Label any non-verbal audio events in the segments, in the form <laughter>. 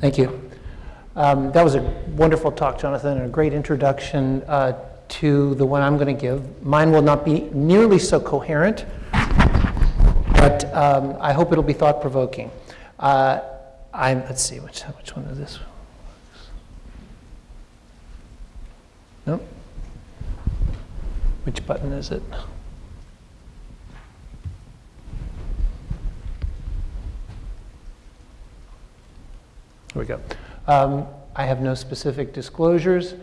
Thank you. Um, that was a wonderful talk, Jonathan, and a great introduction uh, to the one I'm going to give. Mine will not be nearly so coherent, but um, I hope it'll be thought-provoking. Uh, I'm, let's see, which, which one is this? Nope. Which button is it? Here we go. Um, I have no specific disclosures.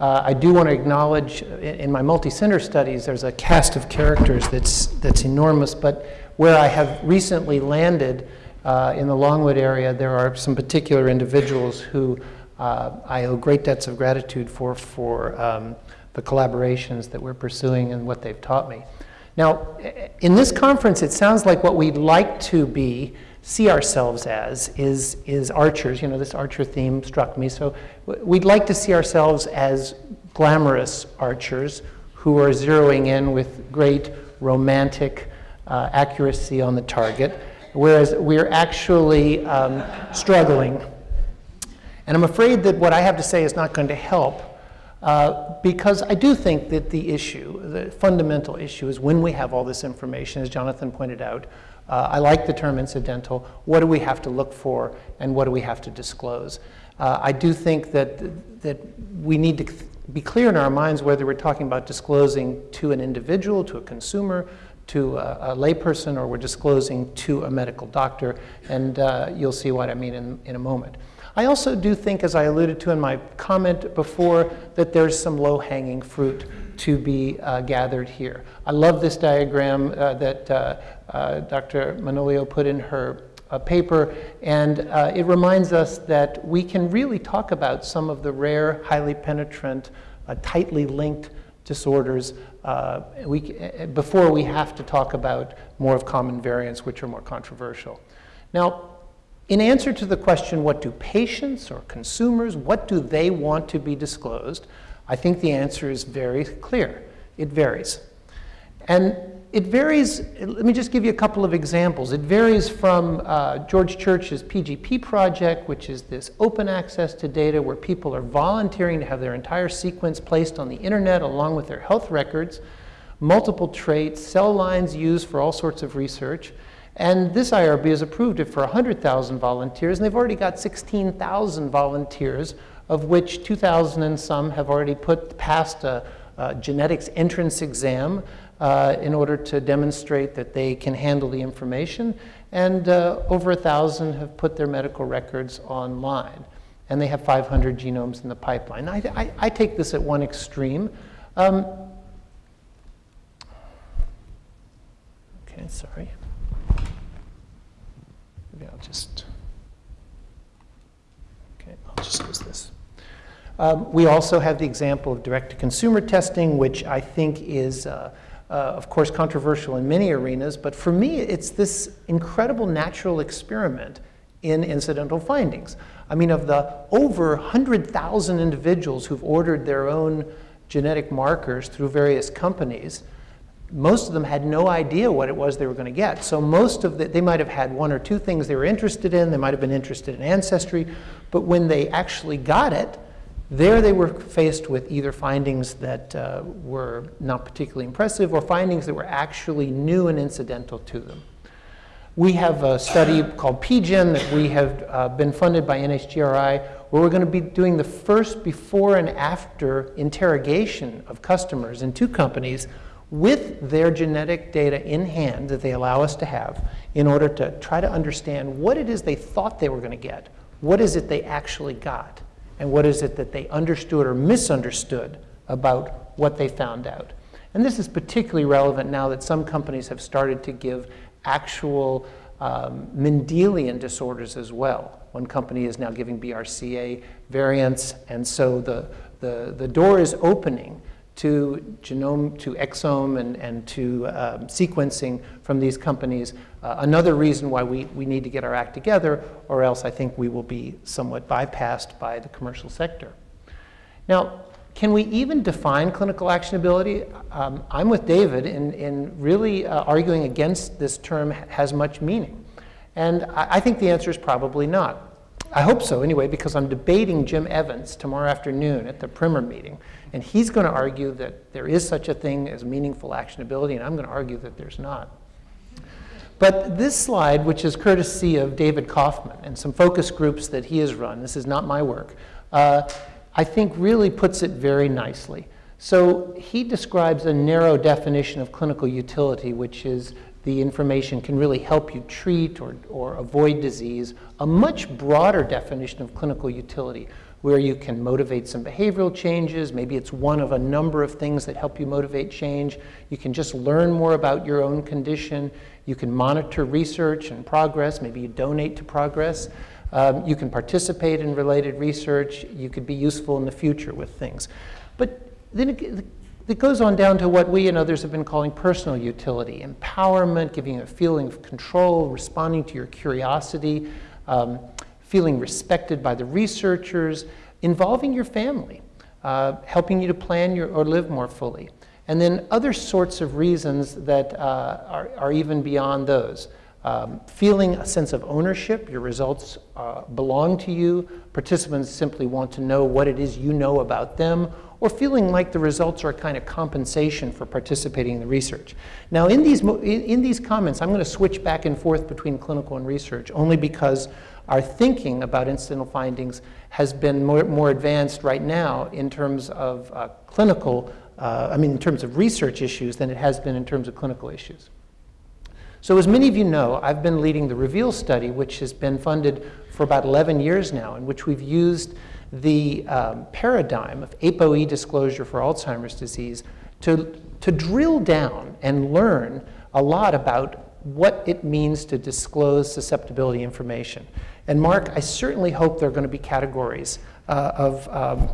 Uh, I do want to acknowledge in, in my multi-center studies, there's a cast of characters that's, that's enormous, but where I have recently landed uh, in the Longwood area, there are some particular individuals who uh, I owe great debts of gratitude for, for um, the collaborations that we're pursuing and what they've taught me. Now, in this conference, it sounds like what we'd like to be see ourselves as is, is archers. You know, this archer theme struck me. So we'd like to see ourselves as glamorous archers who are zeroing in with great romantic uh, accuracy on the target, whereas we're actually um, struggling. And I'm afraid that what I have to say is not going to help uh, because I do think that the issue, the fundamental issue is when we have all this information, as Jonathan pointed out, uh, I like the term incidental. What do we have to look for and what do we have to disclose? Uh, I do think that, that we need to be clear in our minds whether we're talking about disclosing to an individual, to a consumer, to a, a layperson, or we're disclosing to a medical doctor. And uh, you'll see what I mean in, in a moment. I also do think, as I alluded to in my comment before, that there's some low-hanging fruit to be uh, gathered here. I love this diagram uh, that uh, Dr. Manolio put in her uh, paper, and uh, it reminds us that we can really talk about some of the rare, highly penetrant, tightly linked disorders we, before we have to talk about more of common variants, which are more controversial. Now, in answer to the question, what do patients or consumers, what do they want to be disclosed? I think the answer is very clear. It varies. And it varies, let me just give you a couple of examples. It varies from uh, George Church's PGP project, which is this open access to data where people are volunteering to have their entire sequence placed on the internet along with their health records, multiple traits, cell lines used for all sorts of research. And this IRB has approved it for 100,000 volunteers, and they've already got 16,000 volunteers of which 2,000 and some have already put passed a, a genetics entrance exam uh, in order to demonstrate that they can handle the information, and uh, over 1,000 have put their medical records online. And they have 500 genomes in the pipeline. I, I, I take this at one extreme. Um, okay, sorry. Maybe I'll just, okay, I'll just use this. Um, we also have the example of direct-to-consumer testing, which I think is, uh, uh, of course, controversial in many arenas. But for me, it's this incredible natural experiment in incidental findings. I mean, of the over 100,000 individuals who've ordered their own genetic markers through various companies, most of them had no idea what it was they were going to get. So most of the, they might have had one or two things they were interested in. They might have been interested in ancestry. But when they actually got it, there they were faced with either findings that uh, were not particularly impressive or findings that were actually new and incidental to them. We have a study called PGen that we have uh, been funded by NHGRI where we're going to be doing the first before and after interrogation of customers in two companies with their genetic data in hand that they allow us to have in order to try to understand what it is they thought they were going to get. What is it they actually got? And what is it that they understood or misunderstood about what they found out. And this is particularly relevant now that some companies have started to give actual um, Mendelian disorders as well. One company is now giving BRCA variants, and so the, the, the door is opening to genome, to exome, and, and to um, sequencing from these companies. Uh, another reason why we, we need to get our act together, or else I think we will be somewhat bypassed by the commercial sector. Now, can we even define clinical actionability? Um, I'm with David in, in really uh, arguing against this term has much meaning. And I, I think the answer is probably not. I hope so anyway, because I'm debating Jim Evans tomorrow afternoon at the Primer meeting. And he's going to argue that there is such a thing as meaningful actionability, and I'm going to argue that there's not. But this slide, which is courtesy of David Kaufman and some focus groups that he has run, this is not my work, uh, I think really puts it very nicely. So he describes a narrow definition of clinical utility, which is the information can really help you treat or, or avoid disease. A much broader definition of clinical utility, where you can motivate some behavioral changes. Maybe it's one of a number of things that help you motivate change. You can just learn more about your own condition. You can monitor research and progress. Maybe you donate to progress. Um, you can participate in related research. You could be useful in the future with things. But then it, goes on down to what we and others have been calling personal utility, empowerment, giving a feeling of control, responding to your curiosity, um, feeling respected by the researchers, involving your family, uh, helping you to plan your, or live more fully. And then other sorts of reasons that uh, are, are, even beyond those. Um, feeling a sense of ownership, your results uh, belong to you. Participants simply want to know what it is you know about them, or feeling like the results are a kind of compensation for participating in the research. Now, in these, in, these comments, I'm going to switch back and forth between clinical and research, only because our thinking about incidental findings has been more, more advanced right now in terms of uh, clinical, uh, I mean, in terms of research issues than it has been in terms of clinical issues. So as many of you know, I've been leading the REVEAL study, which has been funded for about 11 years now, in which we've used the um, paradigm of ApoE disclosure for Alzheimer's disease to, to drill down and learn a lot about what it means to disclose susceptibility information. And Mark, I certainly hope there are going to be categories uh, of, um,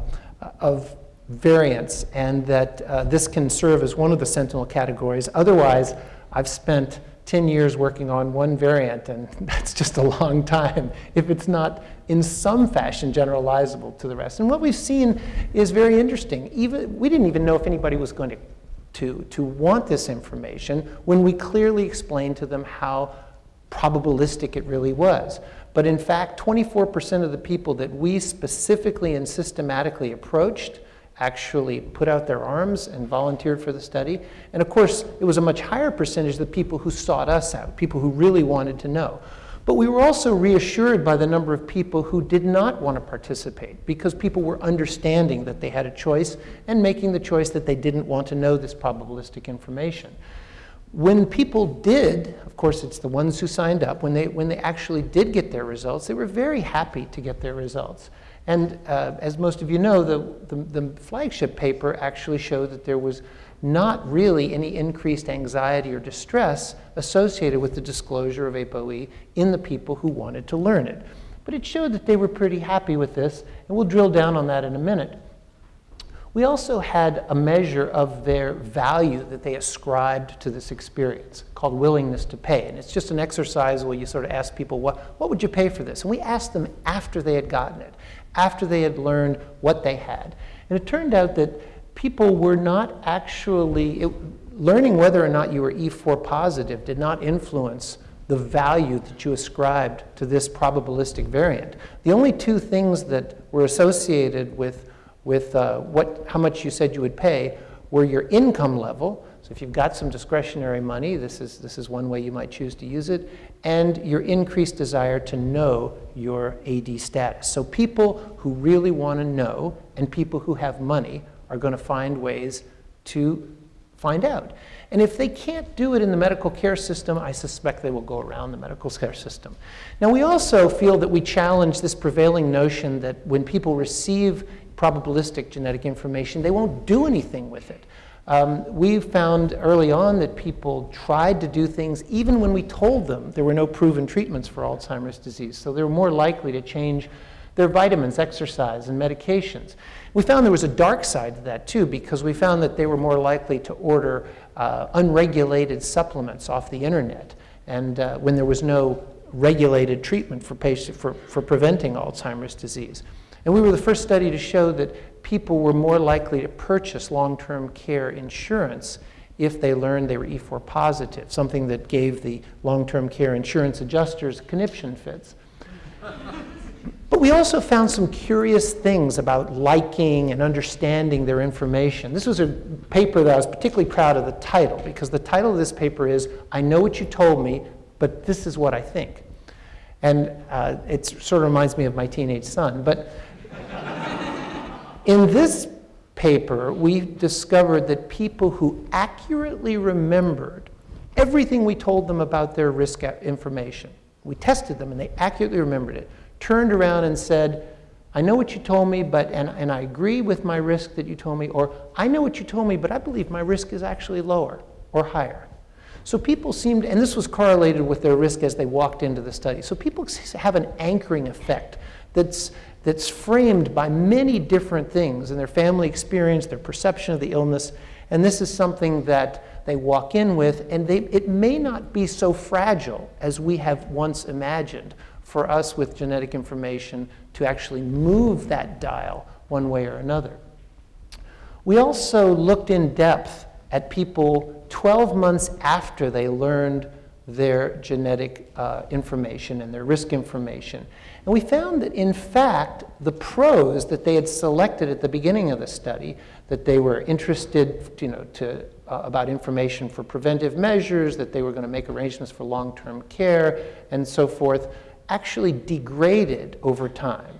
of variants and that uh, this can serve as one of the sentinel categories. Otherwise, I've spent 10 years working on one variant, and <laughs> that's just a long time if it's not in some fashion generalizable to the rest. And what we've seen is very interesting. Even, we didn't even know if anybody was going to, to, to want this information when we clearly explained to them how probabilistic it really was. But in fact, 24% of the people that we specifically and systematically approached actually put out their arms and volunteered for the study. And of course, it was a much higher percentage of the people who sought us out, people who really wanted to know. But we were also reassured by the number of people who did not want to participate because people were understanding that they had a choice and making the choice that they didn't want to know this probabilistic information. When people did, of course it's the ones who signed up, when they, when they actually did get their results, they were very happy to get their results. And uh, as most of you know, the, the, the, flagship paper actually showed that there was not really any increased anxiety or distress associated with the disclosure of ApoE in the people who wanted to learn it. But it showed that they were pretty happy with this, and we'll drill down on that in a minute. We also had a measure of their value that they ascribed to this experience called willingness to pay. And it's just an exercise where you sort of ask people, what, what would you pay for this? And we asked them after they had gotten it after they had learned what they had. And it turned out that people were not actually, it, learning whether or not you were E4 positive did not influence the value that you ascribed to this probabilistic variant. The only two things that were associated with, with uh, what, how much you said you would pay were your income level, so if you've got some discretionary money, this is, this is one way you might choose to use it, and your increased desire to know your AD status. So people who really want to know and people who have money are going to find ways to find out. And if they can't do it in the medical care system, I suspect they will go around the medical care system. Now, we also feel that we challenge this prevailing notion that when people receive probabilistic genetic information, they won't do anything with it. Um, we found early on that people tried to do things even when we told them there were no proven treatments for Alzheimer's disease. So they were more likely to change their vitamins, exercise, and medications. We found there was a dark side to that too because we found that they were more likely to order uh, unregulated supplements off the internet and uh, when there was no regulated treatment for, patient, for, for preventing Alzheimer's disease. And we were the first study to show that people were more likely to purchase long-term care insurance if they learned they were E4 positive, something that gave the long-term care insurance adjusters conniption fits. We also found some curious things about liking and understanding their information. This was a paper that I was particularly proud of the title because the title of this paper is I Know What You Told Me, but This Is What I Think. And uh, it sort of reminds me of my teenage son. But <laughs> in this paper, we discovered that people who accurately remembered everything we told them about their risk information, we tested them and they accurately remembered it, turned around and said, I know what you told me, but, and, and I agree with my risk that you told me, or I know what you told me, but I believe my risk is actually lower or higher. So people seemed, and this was correlated with their risk as they walked into the study. So people have an anchoring effect that's, that's framed by many different things in their family experience, their perception of the illness, and this is something that they walk in with, and they, it may not be so fragile as we have once imagined for us with genetic information to actually move that dial one way or another. We also looked in depth at people 12 months after they learned their genetic uh, information and their risk information. And we found that, in fact, the pros that they had selected at the beginning of the study, that they were interested you know, to, uh, about information for preventive measures, that they were going to make arrangements for long-term care, and so forth, actually degraded over time.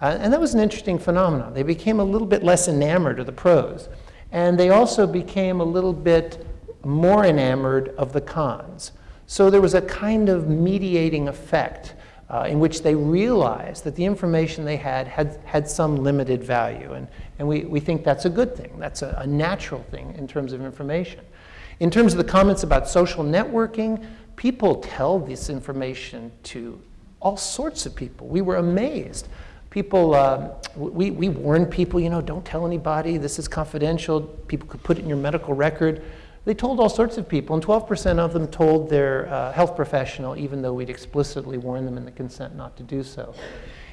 Uh, and that was an interesting phenomenon. They became a little bit less enamored of the pros. And they also became a little bit more enamored of the cons. So there was a kind of mediating effect uh, in which they realized that the information they had had, had some limited value. And, and we, we think that's a good thing. That's a, a natural thing in terms of information. In terms of the comments about social networking, people tell this information to all sorts of people. We were amazed. People, uh, we, we warned people, you know, don't tell anybody, this is confidential. People could put it in your medical record. They told all sorts of people, and 12% of them told their uh, health professional, even though we'd explicitly warned them in the consent not to do so.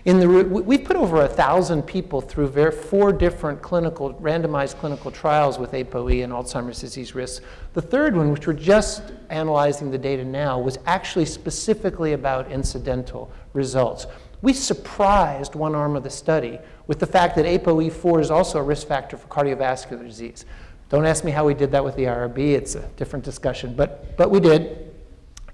In the, we've put over a thousand people through four different clinical, randomized clinical trials with ApoE and Alzheimer's disease risks. The third one, which we're just analyzing the data now, was actually specifically about incidental results. We surprised one arm of the study with the fact that ApoE4 is also a risk factor for cardiovascular disease. Don't ask me how we did that with the IRB, it's a different discussion, but, but we did.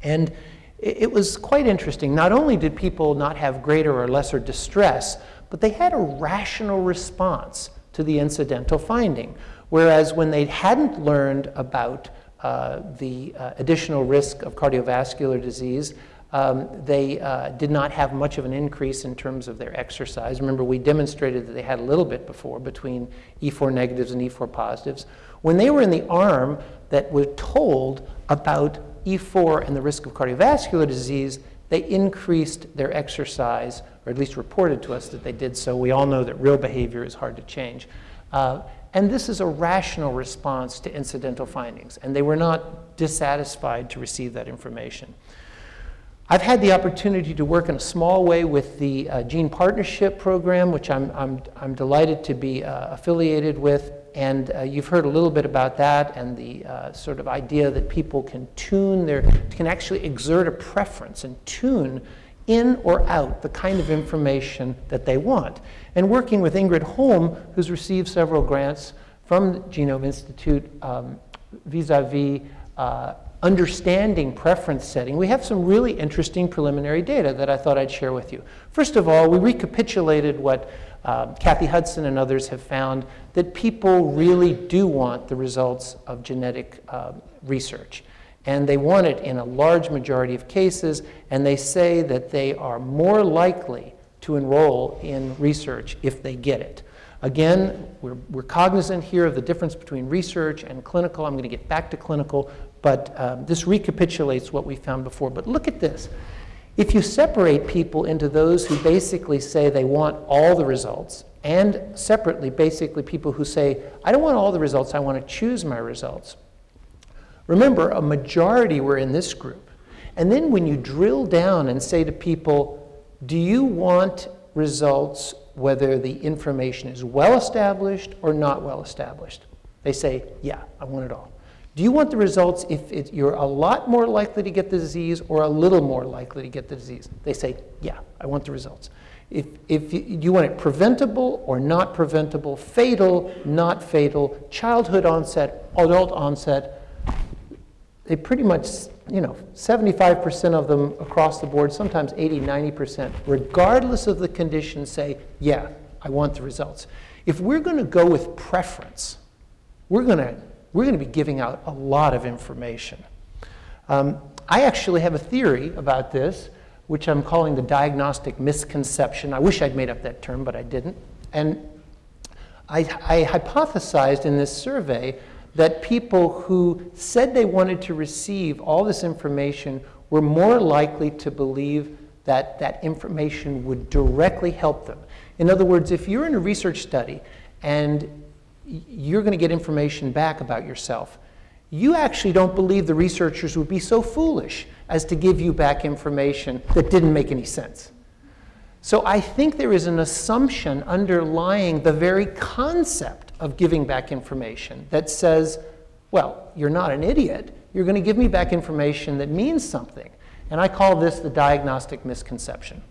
And it was quite interesting. Not only did people not have greater or lesser distress, but they had a rational response to the incidental finding. Whereas when they hadn't learned about uh, the uh, additional risk of cardiovascular disease, um, they uh, did not have much of an increase in terms of their exercise. Remember, we demonstrated that they had a little bit before between E4 negatives and E4 positives. When they were in the arm that were told about E4 and the risk of cardiovascular disease, they increased their exercise, or at least reported to us that they did so. We all know that real behavior is hard to change. Uh, and this is a rational response to incidental findings, and they were not dissatisfied to receive that information. I've had the opportunity to work in a small way with the uh, Gene Partnership Program, which I'm, I'm, I'm delighted to be uh, affiliated with. And uh, you've heard a little bit about that and the uh, sort of idea that people can tune their, can actually exert a preference and tune in or out the kind of information that they want. And working with Ingrid Holm, who's received several grants from the Genome Institute um, vis-a-vis -vis, uh, understanding preference setting, we have some really interesting preliminary data that I thought I'd share with you. First of all, we recapitulated what uh, Kathy Hudson and others have found that people really do want the results of genetic uh, research. And they want it in a large majority of cases, and they say that they are more likely to enroll in research if they get it. Again, we're, we're cognizant here of the difference between research and clinical. I'm going to get back to clinical, but um, this recapitulates what we found before. But look at this. If you separate people into those who basically say they want all the results, and separately, basically, people who say, I don't want all the results, I want to choose my results. Remember, a majority were in this group. And then when you drill down and say to people, do you want results whether the information is well established or not well established? They say, yeah, I want it all. Do you want the results if it, you're a lot more likely to get the disease or a little more likely to get the disease? They say, yeah, I want the results. If, if you, you want it preventable or not preventable, fatal, not fatal, childhood onset, adult onset, they pretty much, you know, 75% of them across the board, sometimes 80, 90%, regardless of the condition, say, yeah, I want the results. If we're going to go with preference, we're going to we're going to be giving out a lot of information. Um, I actually have a theory about this, which I'm calling the diagnostic misconception. I wish I'd made up that term, but I didn't. And I, I hypothesized in this survey that people who said they wanted to receive all this information were more likely to believe that that information would directly help them. In other words, if you're in a research study and you're going to get information back about yourself, you actually don't believe the researchers would be so foolish as to give you back information that didn't make any sense. So I think there is an assumption underlying the very concept of giving back information that says, well, you're not an idiot. You're going to give me back information that means something. And I call this the diagnostic misconception.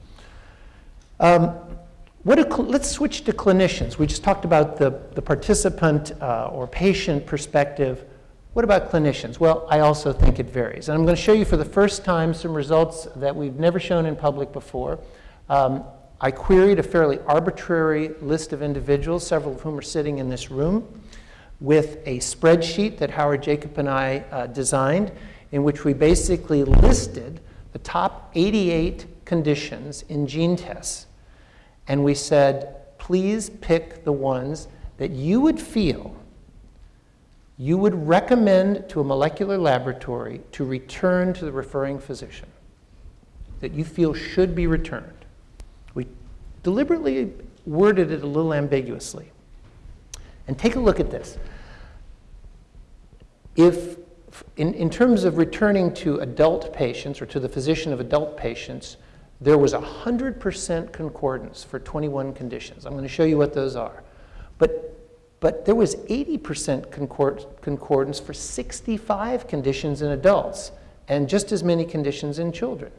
Um, let's switch to clinicians. We just talked about the, the participant uh, or patient perspective. What about clinicians? Well, I also think it varies. And I'm going to show you for the first time some results that we've never shown in public before. Um, I queried a fairly arbitrary list of individuals, several of whom are sitting in this room, with a spreadsheet that Howard Jacob and I uh, designed, in which we basically listed the top 88 conditions in gene tests and we said, please pick the ones that you would feel you would recommend to a molecular laboratory to return to the referring physician, that you feel should be returned. We deliberately worded it a little ambiguously. And take a look at this. If, in, in terms of returning to adult patients or to the physician of adult patients, there was 100% concordance for 21 conditions. I'm going to show you what those are. But, but there was 80% concord, concordance for 65 conditions in adults and just as many conditions in children.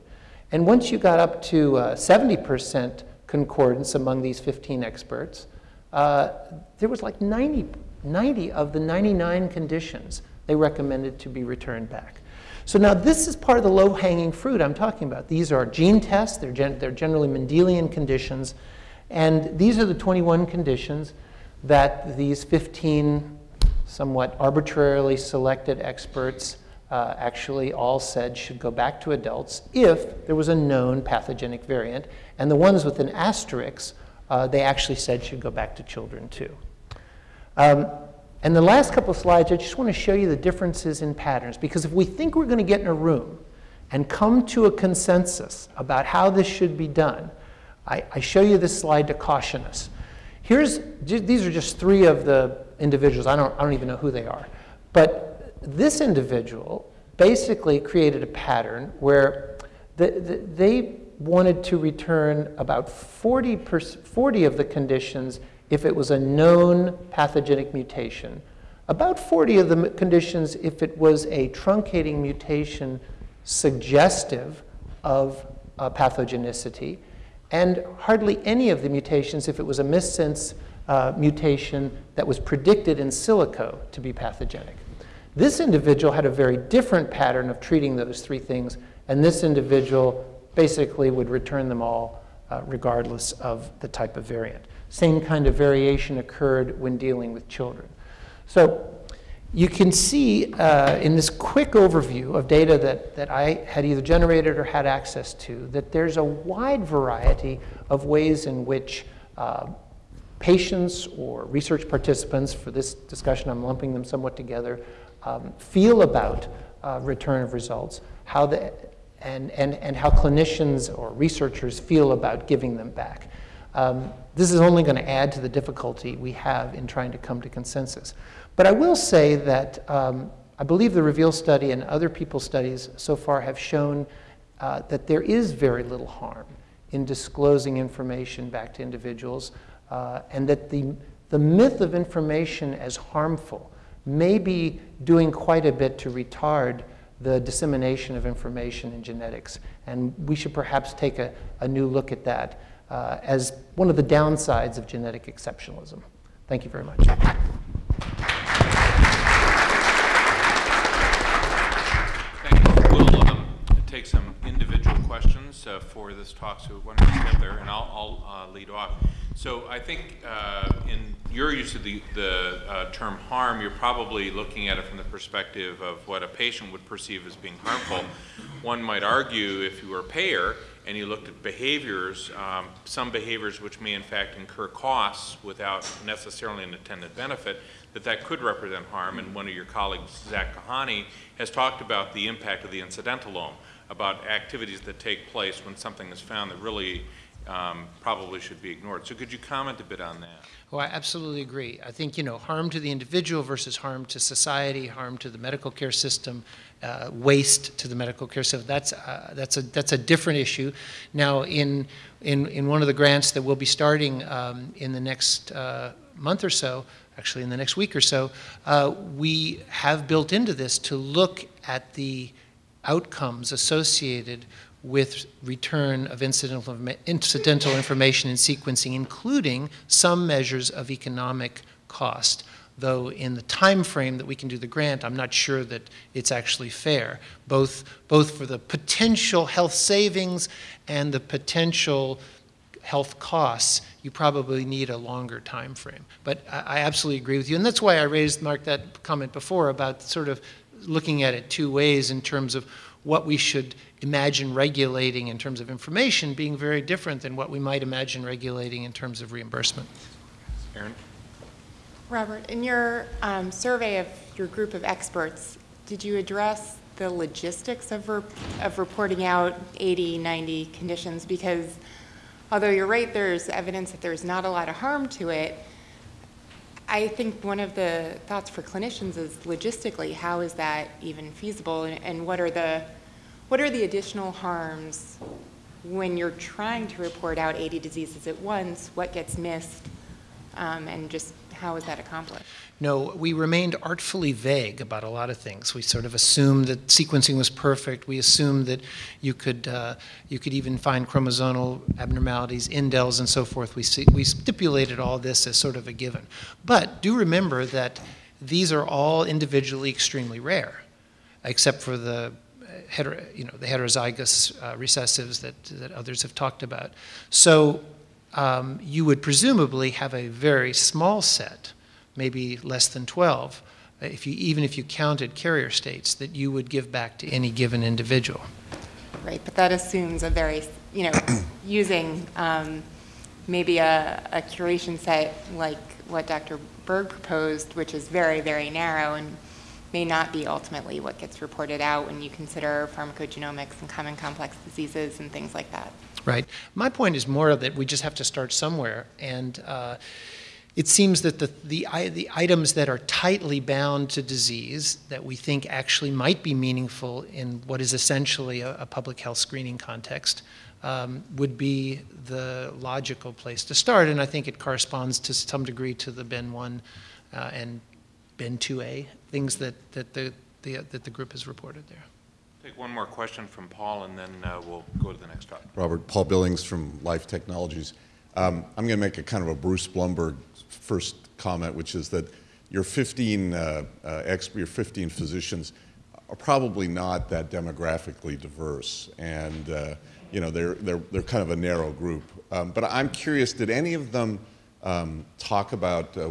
And once you got up to 70% uh, concordance among these 15 experts, uh, there was like 90, 90 of the 99 conditions they recommended to be returned back. So now this is part of the low-hanging fruit I'm talking about. These are gene tests. They're, gen they're generally Mendelian conditions. And these are the 21 conditions that these 15 somewhat arbitrarily selected experts uh, actually all said should go back to adults if there was a known pathogenic variant. And the ones with an asterisk, uh, they actually said should go back to children too. Um, and the last couple of slides, I just want to show you the differences in patterns. Because if we think we're going to get in a room and come to a consensus about how this should be done, I, I show you this slide to caution us. Here's, these are just three of the individuals. I don't, I don't even know who they are. But this individual basically created a pattern where the, the, they wanted to return about 40, 40 of the conditions if it was a known pathogenic mutation. About 40 of the conditions if it was a truncating mutation suggestive of uh, pathogenicity, and hardly any of the mutations if it was a missense uh, mutation that was predicted in silico to be pathogenic. This individual had a very different pattern of treating those three things, and this individual basically would return them all uh, regardless of the type of variant. Same kind of variation occurred when dealing with children. So you can see uh, in this quick overview of data that, that I had either generated or had access to that there's a wide variety of ways in which uh, patients or research participants, for this discussion I'm lumping them somewhat together, um, feel about uh, return of results, how the, and, and, and how clinicians or researchers feel about giving them back. Um, this is only going to add to the difficulty we have in trying to come to consensus. But I will say that um, I believe the REVEAL study and other people's studies so far have shown uh, that there is very little harm in disclosing information back to individuals uh, and that the, the myth of information as harmful may be doing quite a bit to retard the dissemination of information in genetics. And we should perhaps take a, a new look at that. Uh, as one of the downsides of genetic exceptionalism. Thank you very much. Thank you. We'll um, take some individual questions uh, for this talk, so why don't get there, and I'll, I'll uh, lead off. So I think uh, in your use of the, the uh, term harm, you're probably looking at it from the perspective of what a patient would perceive as being harmful. One might argue if you were a payer and you looked at behaviors, um, some behaviors which may in fact incur costs without necessarily an attendant benefit, that that could represent harm. And one of your colleagues, Zach Kohane, has talked about the impact of the incidentalome, about activities that take place when something is found that really um, probably should be ignored. So could you comment a bit on that? Oh, I absolutely agree. I think, you know, harm to the individual versus harm to society, harm to the medical care system, uh, waste to the medical care system, that's, uh, that's, a, that's a different issue. Now, in, in, in one of the grants that we'll be starting um, in the next uh, month or so, actually in the next week or so, uh, we have built into this to look at the outcomes associated with return of incidental, incidental information and sequencing, including some measures of economic cost. Though in the time frame that we can do the grant, I'm not sure that it's actually fair, both, both for the potential health savings and the potential health costs, you probably need a longer time frame. But I, I absolutely agree with you, and that's why I raised, Mark, that comment before about sort of looking at it two ways in terms of what we should imagine regulating in terms of information being very different than what we might imagine regulating in terms of reimbursement. Aaron? Robert, in your um, survey of your group of experts, did you address the logistics of, re of reporting out 80, 90 conditions? Because although you're right, there's evidence that there's not a lot of harm to it, I think one of the thoughts for clinicians is logistically, how is that even feasible and, and what are the what are the additional harms when you're trying to report out 80 diseases at once? What gets missed? Um, and just how is that accomplished? No, we remained artfully vague about a lot of things. We sort of assumed that sequencing was perfect. We assumed that you could, uh, you could even find chromosomal abnormalities, indels, and so forth. We, we stipulated all this as sort of a given. But do remember that these are all individually extremely rare, except for the hetero, you know, the heterozygous uh, recessives that, that others have talked about. So um, you would presumably have a very small set, maybe less than 12, if you, even if you counted carrier states, that you would give back to any given individual. Right, but that assumes a very, you know, <coughs> using um, maybe a, a curation set like what Dr. Berg proposed, which is very, very narrow and may not be ultimately what gets reported out when you consider pharmacogenomics and common complex diseases and things like that. Right. My point is more that we just have to start somewhere. And uh, it seems that the, the, the, items that are tightly bound to disease that we think actually might be meaningful in what is essentially a, a public health screening context um, would be the logical place to start. And I think it corresponds to some degree to the Bin 1 uh, and Bin 2A, things that, that, the, the, that the group has reported there. Take one more question from Paul, and then uh, we'll go to the next topic. Robert, Paul Billings from Life Technologies. Um, I'm going to make a kind of a Bruce Blumberg first comment, which is that your 15 uh, uh, your 15 physicians are probably not that demographically diverse, and uh, you know they're they're they're kind of a narrow group. Um, but I'm curious, did any of them um, talk about uh,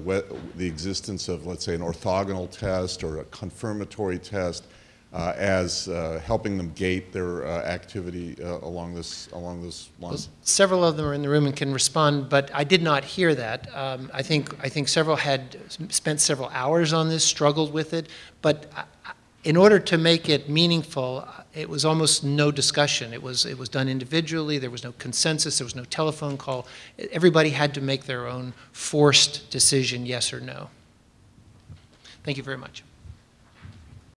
the existence of, let's say, an orthogonal test or a confirmatory test uh, as uh, helping them gate their uh, activity uh, along this along this line? Well, several of them are in the room and can respond, but I did not hear that. Um, I think I think several had spent several hours on this, struggled with it, but in order to make it meaningful, uh, it was almost no discussion. It was, it was done individually. There was no consensus. There was no telephone call. Everybody had to make their own forced decision, yes or no. Thank you very much.